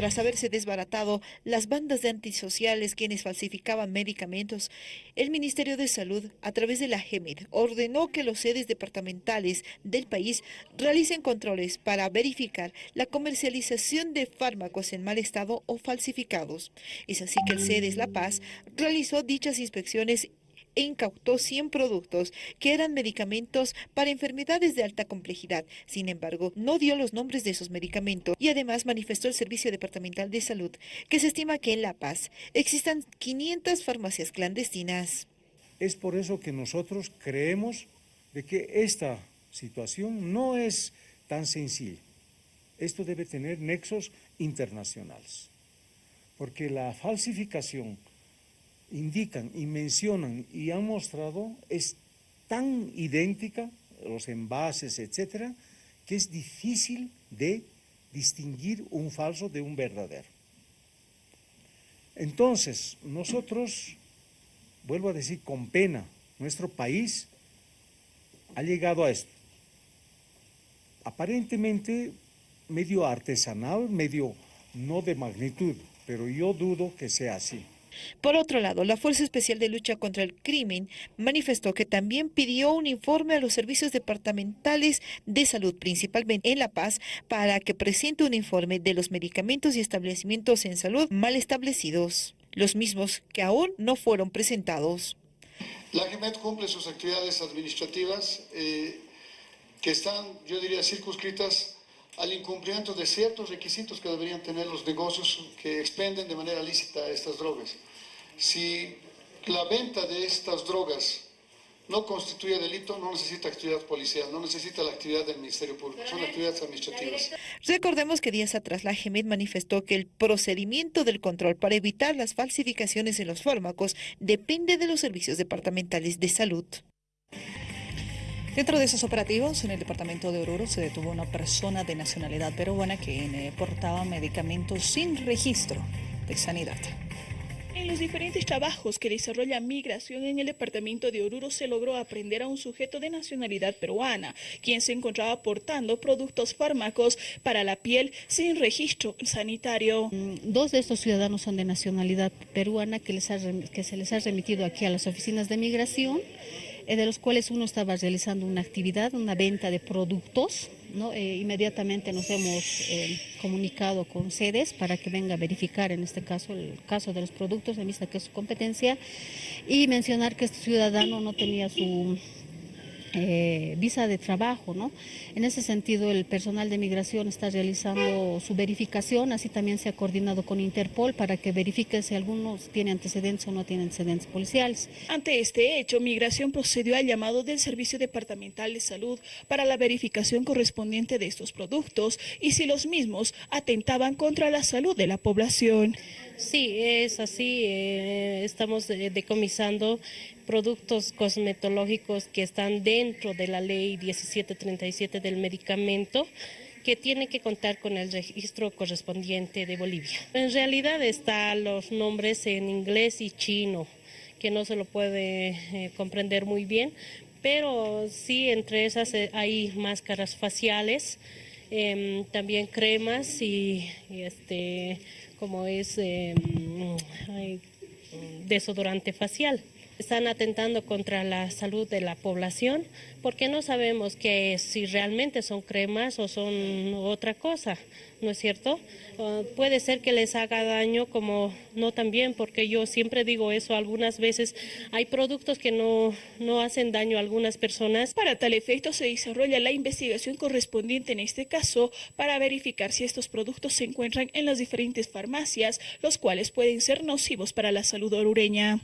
Tras haberse desbaratado las bandas de antisociales quienes falsificaban medicamentos, el Ministerio de Salud, a través de la GEMID, ordenó que los sedes departamentales del país realicen controles para verificar la comercialización de fármacos en mal estado o falsificados. Es así que el CEDES La Paz realizó dichas inspecciones incautó 100 productos que eran medicamentos para enfermedades de alta complejidad. Sin embargo, no dio los nombres de esos medicamentos y además manifestó el Servicio Departamental de Salud que se estima que en La Paz existan 500 farmacias clandestinas. Es por eso que nosotros creemos de que esta situación no es tan sencilla. Esto debe tener nexos internacionales, porque la falsificación indican y mencionan y han mostrado es tan idéntica, los envases, etcétera, que es difícil de distinguir un falso de un verdadero. Entonces, nosotros, vuelvo a decir con pena, nuestro país ha llegado a esto. Aparentemente medio artesanal, medio no de magnitud, pero yo dudo que sea así. Por otro lado, la Fuerza Especial de Lucha contra el Crimen manifestó que también pidió un informe a los servicios departamentales de salud, principalmente en La Paz, para que presente un informe de los medicamentos y establecimientos en salud mal establecidos, los mismos que aún no fueron presentados. La GEMET cumple sus actividades administrativas eh, que están, yo diría, circunscritas al incumplimiento de ciertos requisitos que deberían tener los negocios que expenden de manera lícita estas drogas. Si la venta de estas drogas no constituye delito, no necesita actividad policial, no necesita la actividad del Ministerio Público, son actividades administrativas. Recordemos que días atrás la GEMED manifestó que el procedimiento del control para evitar las falsificaciones en los fármacos depende de los servicios departamentales de salud. Dentro de esos operativos, en el departamento de Oruro se detuvo una persona de nacionalidad peruana que eh, portaba medicamentos sin registro de sanidad. En los diferentes trabajos que desarrolla Migración en el departamento de Oruro se logró aprender a un sujeto de nacionalidad peruana, quien se encontraba portando productos fármacos para la piel sin registro sanitario. Mm, dos de estos ciudadanos son de nacionalidad peruana que, les que se les ha remitido aquí a las oficinas de Migración de los cuales uno estaba realizando una actividad, una venta de productos. ¿no? Eh, inmediatamente nos hemos eh, comunicado con sedes para que venga a verificar en este caso el caso de los productos en vista que es su competencia y mencionar que este ciudadano no tenía su eh, visa de trabajo, ¿no? En ese sentido, el personal de migración está realizando su verificación, así también se ha coordinado con Interpol para que verifique si algunos tiene antecedentes o no tiene antecedentes policiales. Ante este hecho, Migración procedió al llamado del Servicio Departamental de Salud para la verificación correspondiente de estos productos y si los mismos atentaban contra la salud de la población. Sí, es así. Eh, estamos eh, decomisando productos cosmetológicos que están dentro de la ley 1737 del medicamento que tiene que contar con el registro correspondiente de Bolivia. En realidad están los nombres en inglés y chino, que no se lo puede eh, comprender muy bien, pero sí entre esas hay máscaras faciales, em, también cremas y, y este como es eh, desodorante facial. Están atentando contra la salud de la población porque no sabemos que si realmente son cremas o son otra cosa, ¿no es cierto? Ah, puede ser que les haga daño como no también, porque yo siempre digo eso, algunas veces hay productos que no, no hacen daño a algunas personas. Para tal efecto se desarrolla la investigación correspondiente en este caso para verificar si estos productos se encuentran en las diferentes farmacias, los cuales pueden ser nocivos para la salud orureña.